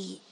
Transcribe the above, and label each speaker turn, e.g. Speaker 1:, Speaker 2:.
Speaker 1: eat.